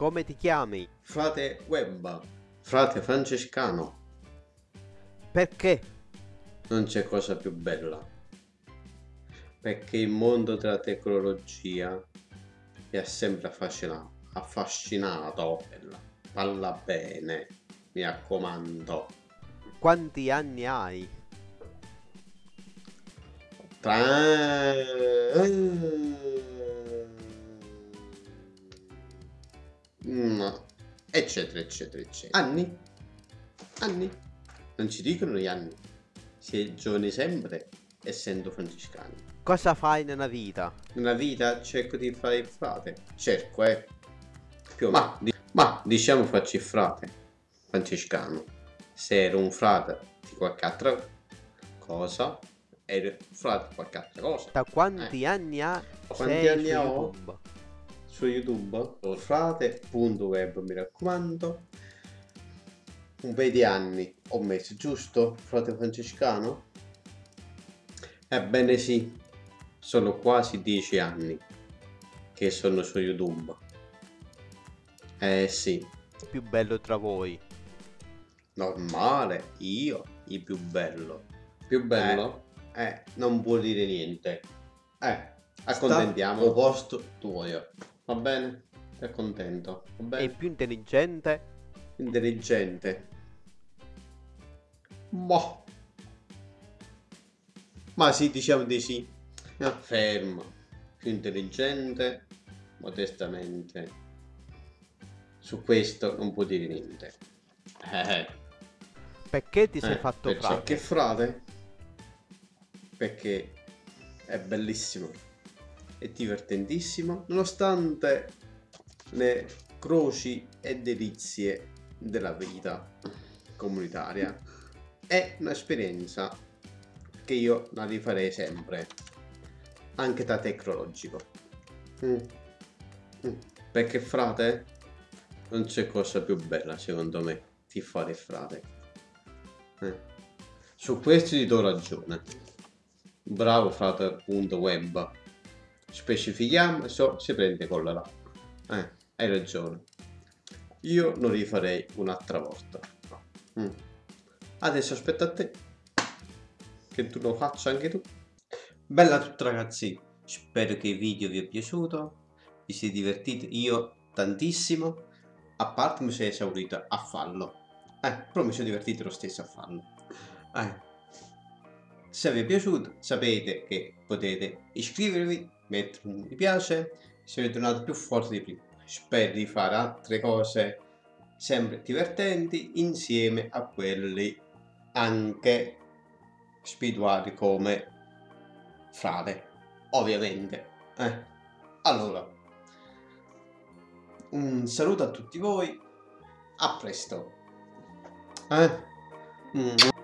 Come ti chiami? Frate Webba, frate francescano. Perché? Non c'è cosa più bella. Perché il mondo della tecnologia mi ha sempre affascinato. affascinato. Parla bene, mi raccomando. Quanti anni hai? Tra... No. Eccetera, eccetera, eccetera. Anni? Anni? Non ci dicono gli anni. Si è giovani sempre, essendo francescani. Cosa fai nella vita? Nella vita cerco di fare il frate. Cerco, eh. Più o. Ma, di- ma diciamo faccio il frate. Francescano. Se ero un frate di qualche altra cosa, ero un frate di qualche altra cosa. Da quanti anni ha? Quanti sei anni ho? YouTube? Su YouTube frate.web mi raccomando. Un paio di anni ho messo giusto? Frate francescano? Ebbene sì sono quasi dieci anni che sono su YouTube. Eh sì. Più bello tra voi. normale io il più bello. Più bello? Eh, non può dire niente. Eh accontentiamo. Sta- posto tuo va bene sei contento va bene E più intelligente? intelligente. Boh. Ma sì, diciamo di sì. Fermo. Più intelligente, modestamente. Su questo non può dire niente. Eh, Perché ti sei eh, fatto perciò frate? Che frate? Perché è bellissimo. È divertentissimo. Nonostante le croci e delizie della vita comunitaria. È un'esperienza che io la rifarei sempre, anche da tecnologico. Mm. Mm. Perché frate, non c'è cosa più bella secondo me di fare frate. Eh. Su questo ti do ragione. Bravo frate.web. Specifichiamo, so, si prende con la là. Eh, hai ragione. Io lo rifarei un'altra volta. Mm. Adesso aspetta a te. Che tu lo faccia anche tu. Bella a tutti ragazzi. Spero che il video vi è piaciuto. Vi siete divertiti. Io tantissimo. A parte mi sono esaurito a farlo. Eh, però mi sono divertito lo stesso a farlo. Eh. Se vi è piaciuto sapete che potete iscrivervi, mettere un mi piace, siete tornati più forti di prima. Spero di fare altre cose sempre divertenti insieme a quelli anche spirituali come frate, ovviamente. Eh. Allora, un saluto a tutti voi, a presto. Eh? Mm.